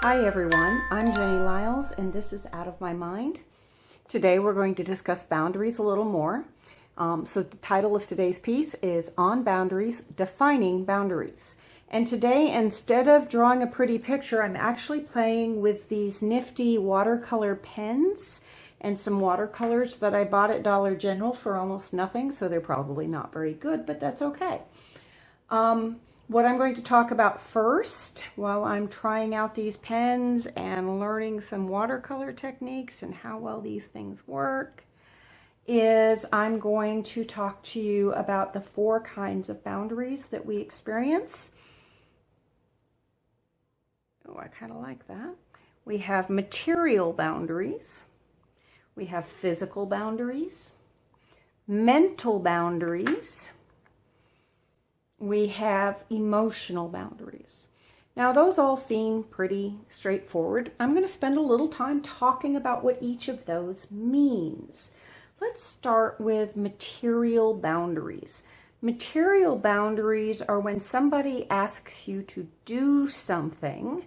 Hi everyone, I'm Jenny Liles and this is Out of My Mind. Today we're going to discuss boundaries a little more. Um, so the title of today's piece is On Boundaries, Defining Boundaries. And today, instead of drawing a pretty picture, I'm actually playing with these nifty watercolor pens and some watercolors that I bought at Dollar General for almost nothing, so they're probably not very good, but that's okay. Um, what I'm going to talk about first while I'm trying out these pens and learning some watercolor techniques and how well these things work is I'm going to talk to you about the four kinds of boundaries that we experience. Oh, I kind of like that. We have material boundaries. We have physical boundaries, mental boundaries, we have emotional boundaries. Now, those all seem pretty straightforward. I'm going to spend a little time talking about what each of those means. Let's start with material boundaries. Material boundaries are when somebody asks you to do something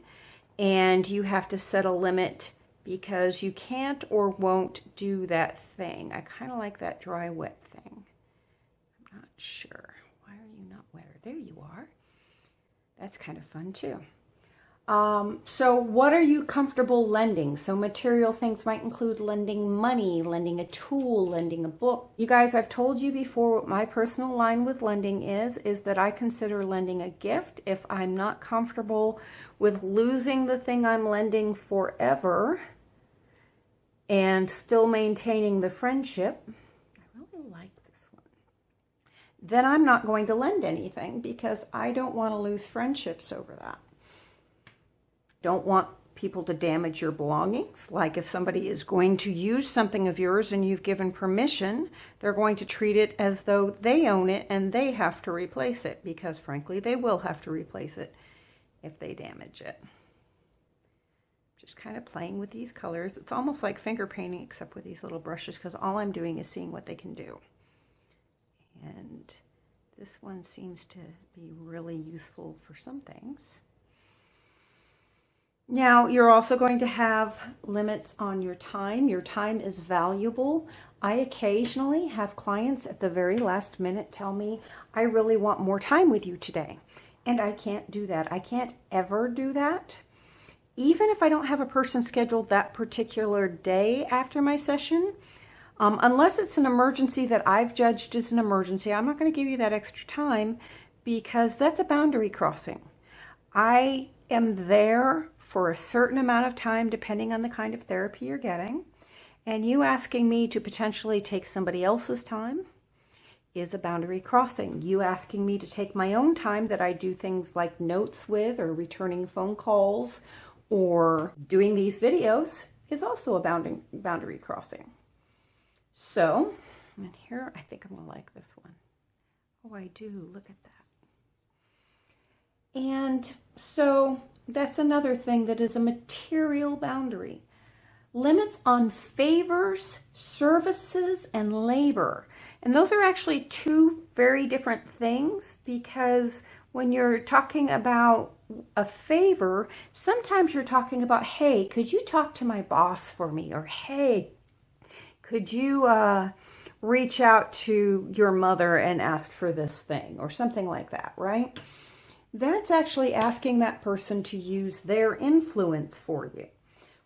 and you have to set a limit because you can't or won't do that thing. I kind of like that dry wet thing. I'm not sure wetter. There you are. That's kind of fun too. Um, so what are you comfortable lending? So material things might include lending money, lending a tool, lending a book. You guys, I've told you before what my personal line with lending is, is that I consider lending a gift if I'm not comfortable with losing the thing I'm lending forever and still maintaining the friendship then I'm not going to lend anything because I don't want to lose friendships over that. Don't want people to damage your belongings. Like if somebody is going to use something of yours and you've given permission, they're going to treat it as though they own it and they have to replace it because frankly, they will have to replace it if they damage it. Just kind of playing with these colors. It's almost like finger painting except with these little brushes because all I'm doing is seeing what they can do. And this one seems to be really useful for some things. Now, you're also going to have limits on your time. Your time is valuable. I occasionally have clients at the very last minute tell me, I really want more time with you today. And I can't do that. I can't ever do that. Even if I don't have a person scheduled that particular day after my session, um, unless it's an emergency that I've judged as an emergency, I'm not going to give you that extra time because that's a boundary crossing. I am there for a certain amount of time depending on the kind of therapy you're getting. And you asking me to potentially take somebody else's time is a boundary crossing. You asking me to take my own time that I do things like notes with or returning phone calls or doing these videos is also a boundary, boundary crossing. So, and here, I think I'm going to like this one. Oh, I do. Look at that. And so that's another thing that is a material boundary. Limits on favors, services, and labor. And those are actually two very different things because when you're talking about a favor, sometimes you're talking about, hey, could you talk to my boss for me? Or, hey, could you uh, reach out to your mother and ask for this thing or something like that, right? That's actually asking that person to use their influence for you.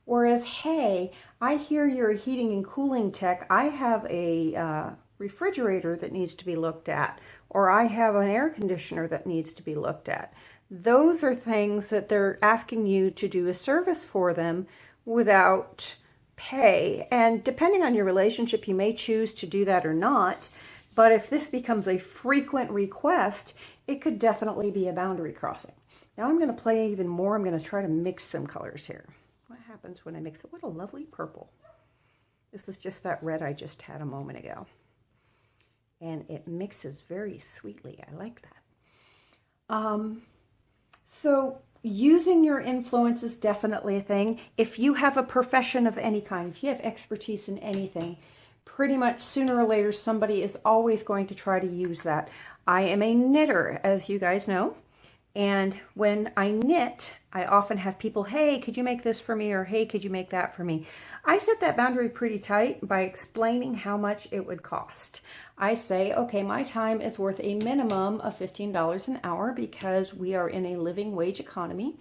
Whereas, hey, I hear you're a heating and cooling tech. I have a uh, refrigerator that needs to be looked at, or I have an air conditioner that needs to be looked at. Those are things that they're asking you to do a service for them without pay. And depending on your relationship, you may choose to do that or not. But if this becomes a frequent request, it could definitely be a boundary crossing. Now I'm going to play even more. I'm going to try to mix some colors here. What happens when I mix it? What a lovely purple. This is just that red I just had a moment ago. And it mixes very sweetly. I like that. Um, so using your influence is definitely a thing. If you have a profession of any kind, if you have expertise in anything, pretty much sooner or later somebody is always going to try to use that. I am a knitter, as you guys know, And when I knit, I often have people, hey, could you make this for me? Or hey, could you make that for me? I set that boundary pretty tight by explaining how much it would cost. I say, okay, my time is worth a minimum of $15 an hour because we are in a living wage economy.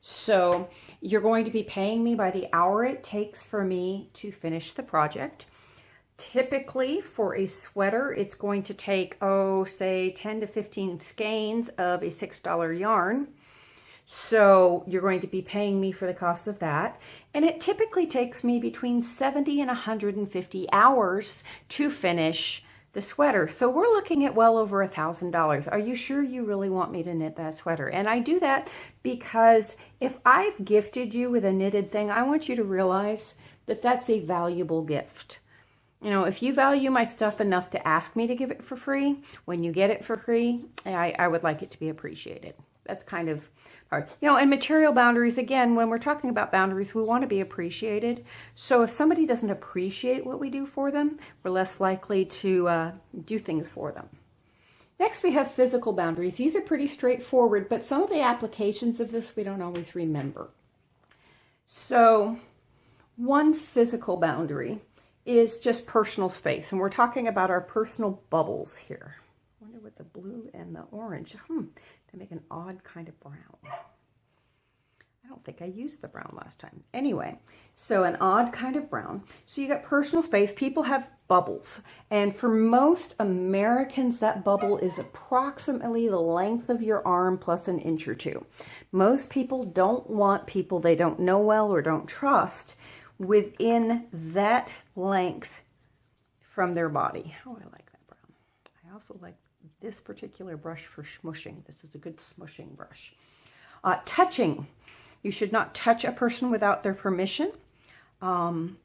So you're going to be paying me by the hour it takes for me to finish the project. Typically for a sweater, it's going to take, oh, say 10 to 15 skeins of a $6 yarn. So you're going to be paying me for the cost of that. And it typically takes me between 70 and 150 hours to finish the sweater. So we're looking at well over a thousand dollars. Are you sure you really want me to knit that sweater? And I do that because if I've gifted you with a knitted thing, I want you to realize that that's a valuable gift. You know, if you value my stuff enough to ask me to give it for free, when you get it for free, I, I would like it to be appreciated. That's kind of hard. You know, and material boundaries, again, when we're talking about boundaries, we want to be appreciated. So if somebody doesn't appreciate what we do for them, we're less likely to uh, do things for them. Next, we have physical boundaries. These are pretty straightforward, but some of the applications of this we don't always remember. So one physical boundary is just personal space, and we're talking about our personal bubbles here. I wonder what the blue and the orange, hmm, they make an odd kind of brown. I don't think I used the brown last time. Anyway, so an odd kind of brown. So you got personal space. People have bubbles. And for most Americans, that bubble is approximately the length of your arm plus an inch or two. Most people don't want people they don't know well or don't trust within that length from their body. Oh, I like that brown. I also like this particular brush for smushing. This is a good smushing brush. Uh, touching. You should not touch a person without their permission. Um,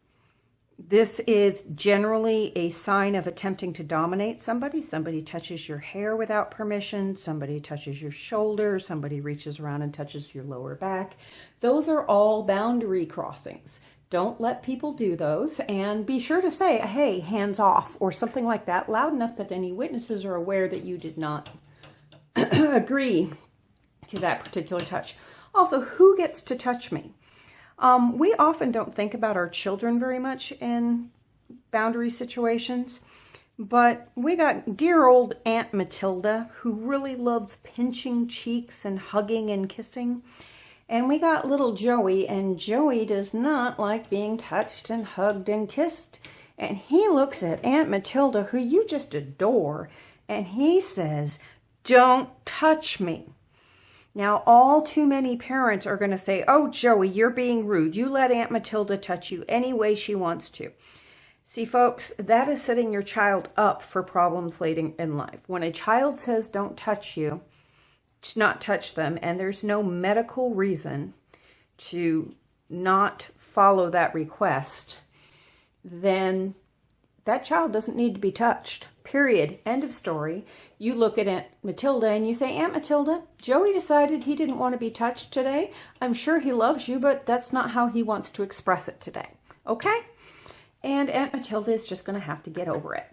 this is generally a sign of attempting to dominate somebody. Somebody touches your hair without permission. Somebody touches your shoulder. Somebody reaches around and touches your lower back. Those are all boundary crossings. Don't let people do those and be sure to say, hey, hands off or something like that loud enough that any witnesses are aware that you did not agree to that particular touch. Also, who gets to touch me? Um, we often don't think about our children very much in boundary situations, but we got dear old Aunt Matilda who really loves pinching cheeks and hugging and kissing. And we got little Joey, and Joey does not like being touched and hugged and kissed. And he looks at Aunt Matilda, who you just adore, and he says, don't touch me. Now, all too many parents are going to say, oh, Joey, you're being rude. You let Aunt Matilda touch you any way she wants to. See, folks, that is setting your child up for problems later in life. When a child says, don't touch you, to not touch them and there's no medical reason to not follow that request, then that child doesn't need to be touched. Period. End of story. You look at Aunt Matilda and you say, Aunt Matilda, Joey decided he didn't want to be touched today. I'm sure he loves you, but that's not how he wants to express it today. Okay? And Aunt Matilda is just going to have to get over it.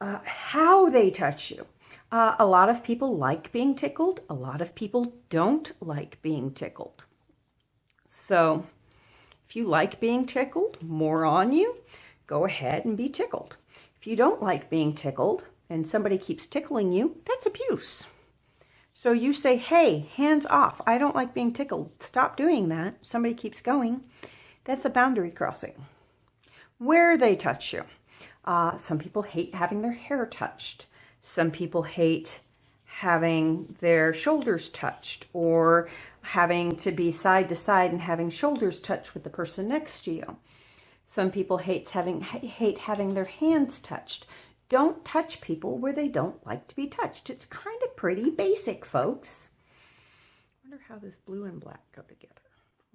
Uh, how they touch you. Uh, a lot of people like being tickled. A lot of people don't like being tickled. So if you like being tickled, more on you, go ahead and be tickled. If you don't like being tickled and somebody keeps tickling you, that's abuse. So you say, hey, hands off. I don't like being tickled. Stop doing that. Somebody keeps going. That's a boundary crossing. Where they touch you. Uh, some people hate having their hair touched. Some people hate having their shoulders touched or having to be side to side and having shoulders touch with the person next to you. Some people hates having, hate having their hands touched. Don't touch people where they don't like to be touched. It's kind of pretty basic, folks. I wonder how this blue and black go together.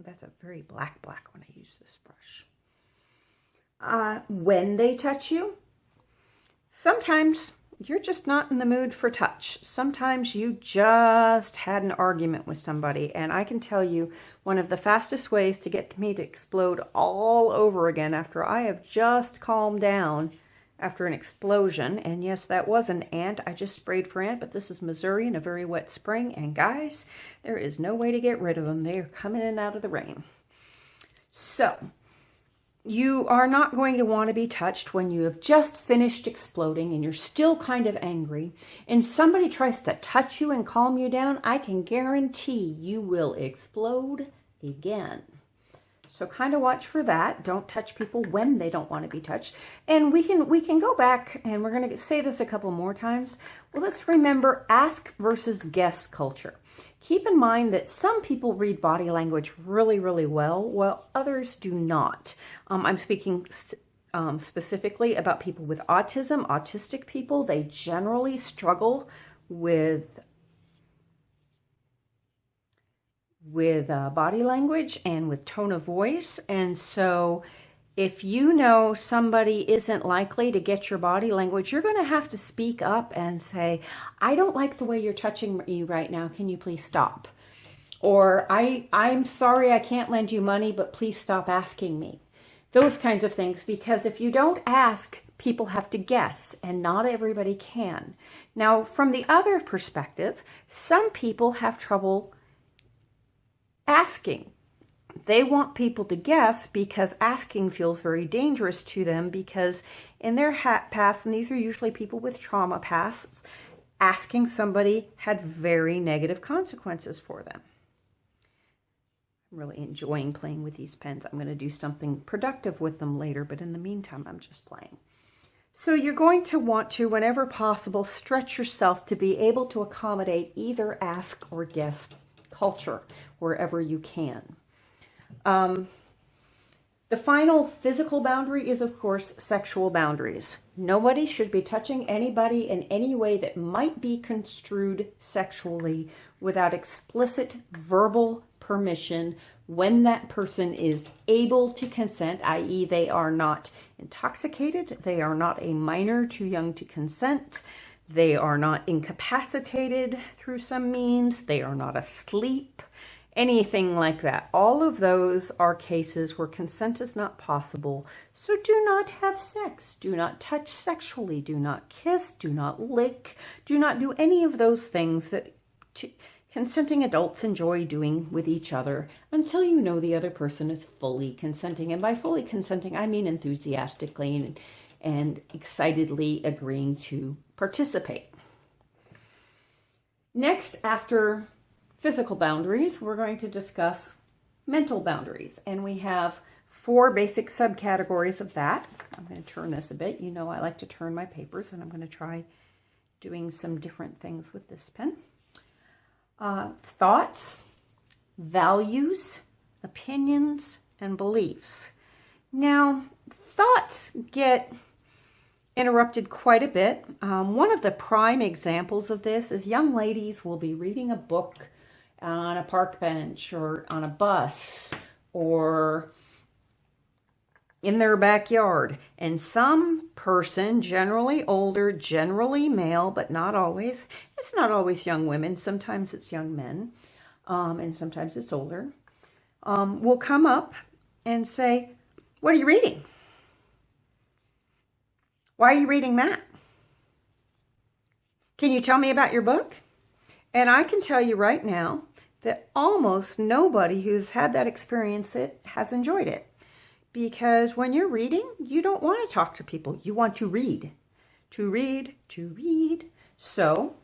That's a very black black when I use this brush. Uh, when they touch you, sometimes you're just not in the mood for touch. Sometimes you just had an argument with somebody. And I can tell you one of the fastest ways to get me to explode all over again after I have just calmed down after an explosion. And yes, that was an ant. I just sprayed for ant, but this is Missouri in a very wet spring. And guys, there is no way to get rid of them. They are coming in out of the rain. So, you are not going to want to be touched when you have just finished exploding and you're still kind of angry and somebody tries to touch you and calm you down, I can guarantee you will explode again. So kind of watch for that. Don't touch people when they don't want to be touched. And we can we can go back and we're going to say this a couple more times. Well, let's remember ask versus guess culture. Keep in mind that some people read body language really, really well, while others do not. Um, I'm speaking um, specifically about people with autism, autistic people. They generally struggle with with uh, body language and with tone of voice. And so if you know somebody isn't likely to get your body language, you're going to have to speak up and say, I don't like the way you're touching me right now. Can you please stop? Or I, I'm sorry I can't lend you money, but please stop asking me. Those kinds of things, because if you don't ask, people have to guess, and not everybody can. Now, from the other perspective, some people have trouble asking. They want people to guess because asking feels very dangerous to them because in their past, and these are usually people with trauma pasts, asking somebody had very negative consequences for them. I'm really enjoying playing with these pens. I'm going to do something productive with them later, but in the meantime, I'm just playing. So you're going to want to, whenever possible, stretch yourself to be able to accommodate either ask or guess culture wherever you can. Um, the final physical boundary is, of course, sexual boundaries. Nobody should be touching anybody in any way that might be construed sexually without explicit verbal permission when that person is able to consent, i.e. they are not intoxicated, they are not a minor too young to consent, they are not incapacitated through some means, they are not asleep, anything like that. All of those are cases where consent is not possible. So do not have sex. Do not touch sexually. Do not kiss. Do not lick. Do not do any of those things that consenting adults enjoy doing with each other until you know the other person is fully consenting. And by fully consenting, I mean enthusiastically and, and excitedly agreeing to participate. Next, after physical boundaries, we're going to discuss mental boundaries. And we have four basic subcategories of that. I'm going to turn this a bit. You know I like to turn my papers, and I'm going to try doing some different things with this pen. Uh, thoughts, values, opinions, and beliefs. Now, thoughts get interrupted quite a bit. Um, one of the prime examples of this is young ladies will be reading a book on a park bench or on a bus or in their backyard. And some person, generally older, generally male, but not always, it's not always young women, sometimes it's young men, um, and sometimes it's older, um, will come up and say, what are you reading? Why are you reading that? Can you tell me about your book? And I can tell you right now that almost nobody who's had that experience it has enjoyed it. Because when you're reading, you don't want to talk to people. You want to read. To read, to read. So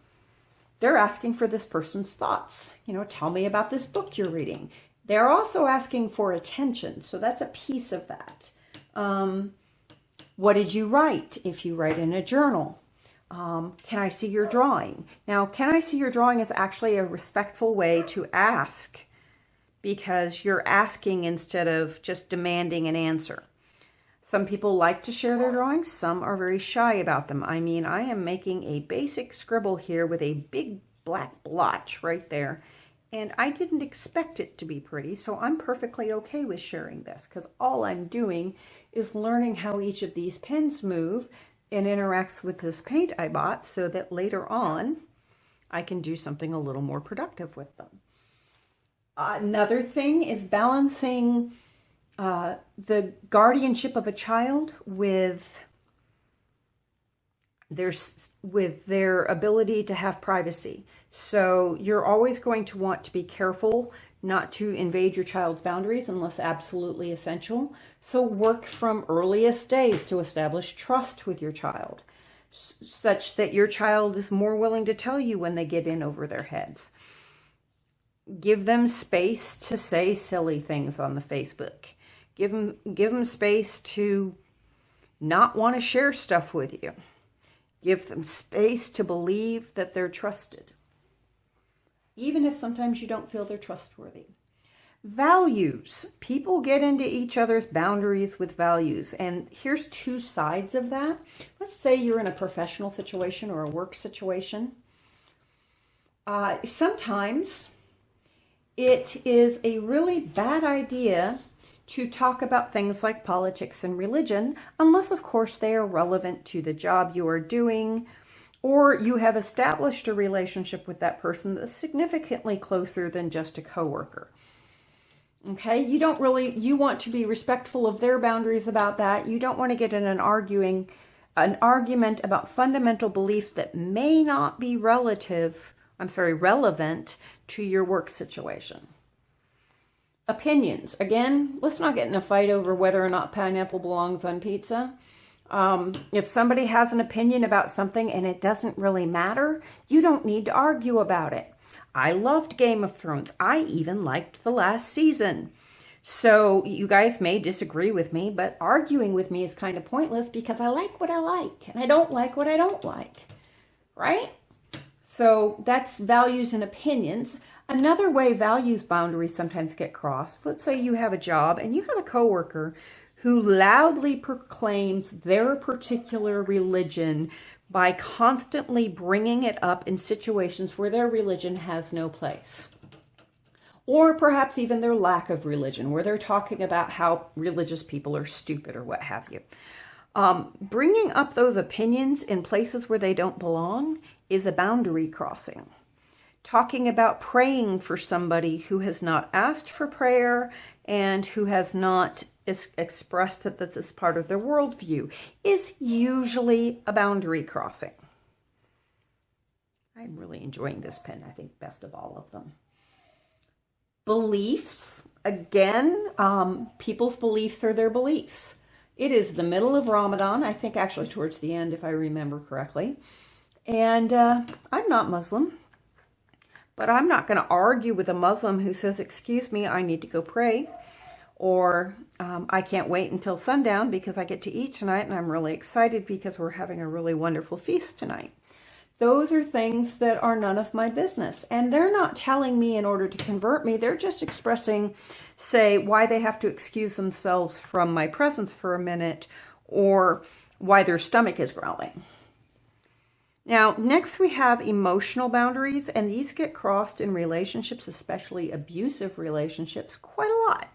they're asking for this person's thoughts. You know, tell me about this book you're reading. They're also asking for attention. So that's a piece of that. Um, what did you write if you write in a journal? Um, can I see your drawing? Now, can I see your drawing is actually a respectful way to ask because you're asking instead of just demanding an answer. Some people like to share their drawings. Some are very shy about them. I mean, I am making a basic scribble here with a big black blotch right there. And I didn't expect it to be pretty, so I'm perfectly okay with sharing this because all I'm doing is learning how each of these pens move and interacts with this paint I bought so that later on I can do something a little more productive with them. Another thing is balancing uh, the guardianship of a child with there's with their ability to have privacy. So you're always going to want to be careful not to invade your child's boundaries unless absolutely essential. So work from earliest days to establish trust with your child such that your child is more willing to tell you when they get in over their heads. Give them space to say silly things on the Facebook. Give them, give them space to not want to share stuff with you. Give them space to believe that they're trusted, even if sometimes you don't feel they're trustworthy. Values. People get into each other's boundaries with values. And here's two sides of that. Let's say you're in a professional situation or a work situation. Uh, sometimes it is a really bad idea to talk about things like politics and religion, unless, of course, they are relevant to the job you are doing, or you have established a relationship with that person that's significantly closer than just a coworker. Okay, you don't really, you want to be respectful of their boundaries about that. You don't want to get in an arguing, an argument about fundamental beliefs that may not be relative, I'm sorry, relevant to your work situation. Opinions. Again, let's not get in a fight over whether or not pineapple belongs on pizza. Um, if somebody has an opinion about something and it doesn't really matter, you don't need to argue about it. I loved Game of Thrones. I even liked the last season. So you guys may disagree with me, but arguing with me is kind of pointless because I like what I like and I don't like what I don't like, right? So that's values and opinions. Another way values boundaries sometimes get crossed, let's say you have a job and you have a coworker who loudly proclaims their particular religion by constantly bringing it up in situations where their religion has no place. Or perhaps even their lack of religion, where they're talking about how religious people are stupid or what have you. Um, bringing up those opinions in places where they don't belong is a boundary crossing talking about praying for somebody who has not asked for prayer and who has not expressed that this is part of their worldview is usually a boundary crossing. I'm really enjoying this pen, I think best of all of them. Beliefs, again, um, people's beliefs are their beliefs. It is the middle of Ramadan, I think actually towards the end if I remember correctly. And uh, I'm not Muslim. But I'm not going to argue with a Muslim who says, excuse me, I need to go pray. Or um, I can't wait until sundown because I get to eat tonight and I'm really excited because we're having a really wonderful feast tonight. Those are things that are none of my business. And they're not telling me in order to convert me. They're just expressing, say, why they have to excuse themselves from my presence for a minute or why their stomach is growling. Now, next we have emotional boundaries, and these get crossed in relationships, especially abusive relationships, quite a lot.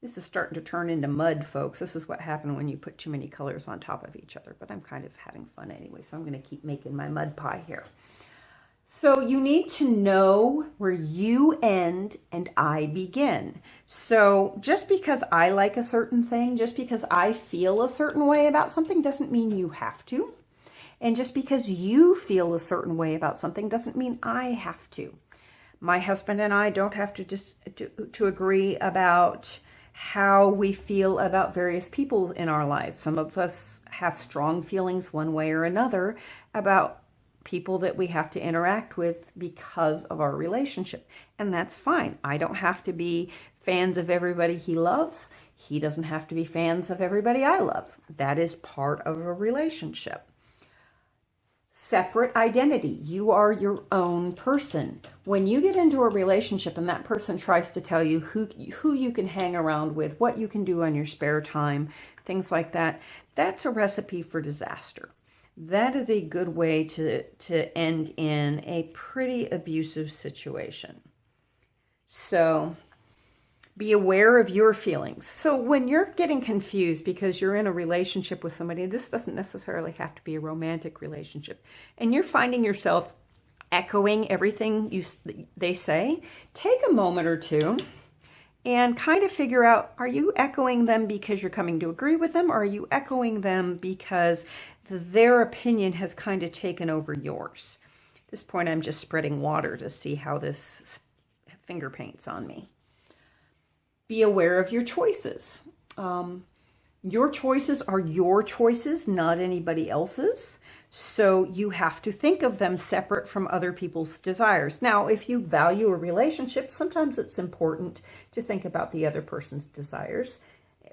This is starting to turn into mud, folks. This is what happened when you put too many colors on top of each other, but I'm kind of having fun anyway, so I'm going to keep making my mud pie here. So you need to know where you end and I begin. So just because I like a certain thing, just because I feel a certain way about something doesn't mean you have to. And just because you feel a certain way about something doesn't mean I have to. My husband and I don't have to just to, to agree about how we feel about various people in our lives. Some of us have strong feelings one way or another about people that we have to interact with because of our relationship. And that's fine. I don't have to be fans of everybody he loves. He doesn't have to be fans of everybody I love. That is part of a relationship separate identity. You are your own person. When you get into a relationship and that person tries to tell you who, who you can hang around with, what you can do on your spare time, things like that, that's a recipe for disaster. That is a good way to, to end in a pretty abusive situation. So be aware of your feelings. So when you're getting confused because you're in a relationship with somebody, this doesn't necessarily have to be a romantic relationship, and you're finding yourself echoing everything you they say, take a moment or two and kind of figure out, are you echoing them because you're coming to agree with them or are you echoing them because their opinion has kind of taken over yours? At this point, I'm just spreading water to see how this finger paints on me. Be aware of your choices. Um, your choices are your choices, not anybody else's. So you have to think of them separate from other people's desires. Now, if you value a relationship, sometimes it's important to think about the other person's desires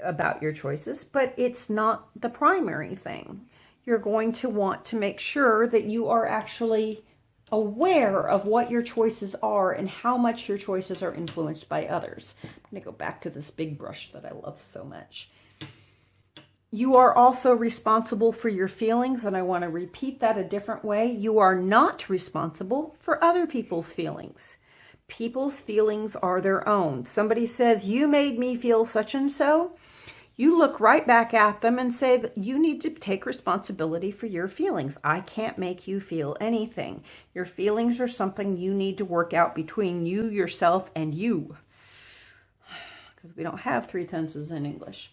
about your choices, but it's not the primary thing. You're going to want to make sure that you are actually aware of what your choices are and how much your choices are influenced by others. I'm going to go back to this big brush that I love so much. You are also responsible for your feelings, and I want to repeat that a different way. You are not responsible for other people's feelings. People's feelings are their own. Somebody says, you made me feel such and so. You look right back at them and say that you need to take responsibility for your feelings. I can't make you feel anything. Your feelings are something you need to work out between you, yourself, and you. Because we don't have three tenses in English.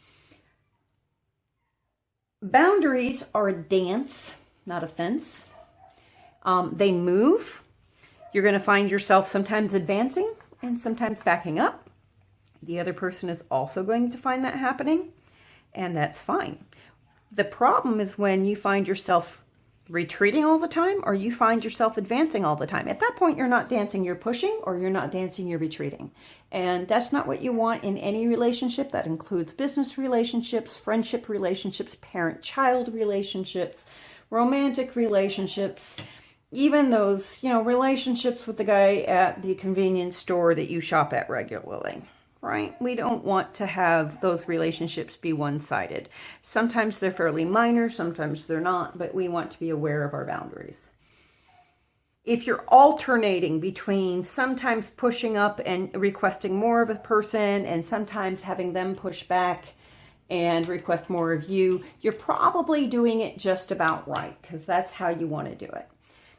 Boundaries are a dance, not a fence. Um, they move. You're going to find yourself sometimes advancing and sometimes backing up. The other person is also going to find that happening, and that's fine. The problem is when you find yourself retreating all the time or you find yourself advancing all the time. At that point, you're not dancing, you're pushing, or you're not dancing, you're retreating. And that's not what you want in any relationship. That includes business relationships, friendship relationships, parent-child relationships, romantic relationships, even those, you know, relationships with the guy at the convenience store that you shop at regularly right? We don't want to have those relationships be one-sided. Sometimes they're fairly minor, sometimes they're not, but we want to be aware of our boundaries. If you're alternating between sometimes pushing up and requesting more of a person and sometimes having them push back and request more of you, you're probably doing it just about right because that's how you want to do it.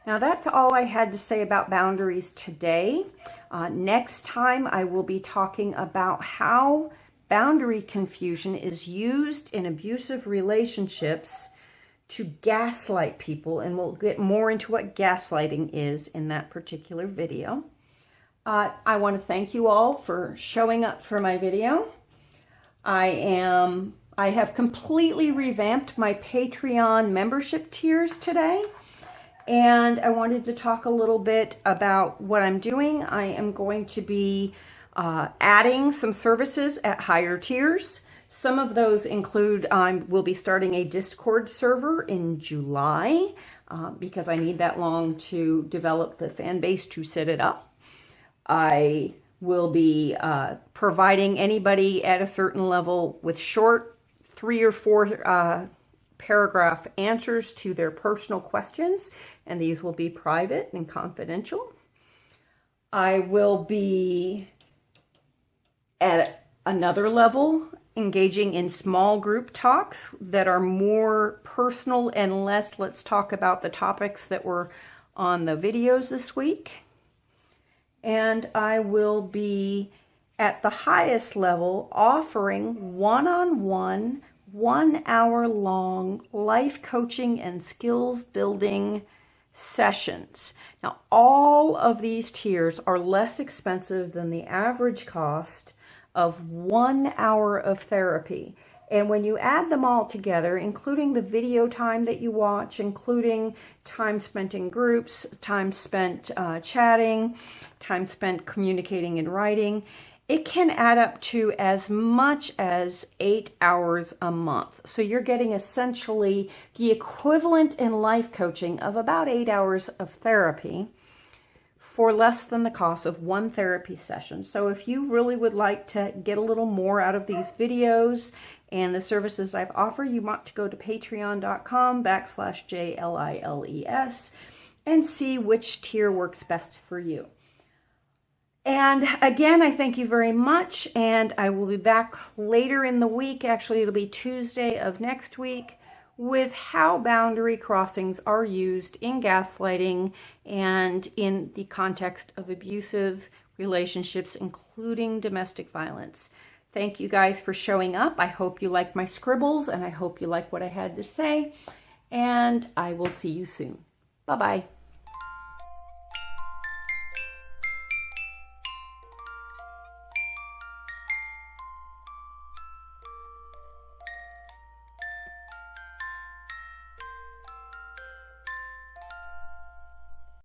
Now that's all I had to say about boundaries today. Uh, next time I will be talking about how boundary confusion is used in abusive relationships to gaslight people and we'll get more into what gaslighting is in that particular video. Uh, I want to thank you all for showing up for my video. I am I have completely revamped my Patreon membership tiers today and I wanted to talk a little bit about what I'm doing. I am going to be uh, adding some services at higher tiers. Some of those include, I um, will be starting a Discord server in July uh, because I need that long to develop the fan base to set it up. I will be uh, providing anybody at a certain level with short three or four uh, paragraph answers to their personal questions, and these will be private and confidential. I will be at another level engaging in small group talks that are more personal and less let's talk about the topics that were on the videos this week. And I will be at the highest level offering one-on-one -one hour long life coaching and skills building sessions. Now, all of these tiers are less expensive than the average cost of one hour of therapy. And when you add them all together, including the video time that you watch, including time spent in groups, time spent uh, chatting, time spent communicating and writing, it can add up to as much as eight hours a month. So you're getting essentially the equivalent in life coaching of about eight hours of therapy for less than the cost of one therapy session. So if you really would like to get a little more out of these videos and the services I've offered, you want to go to patreon.com backslash J-L-I-L-E-S and see which tier works best for you. And again, I thank you very much. And I will be back later in the week. Actually, it'll be Tuesday of next week with how boundary crossings are used in gaslighting and in the context of abusive relationships, including domestic violence. Thank you guys for showing up. I hope you like my scribbles and I hope you like what I had to say. And I will see you soon. Bye bye.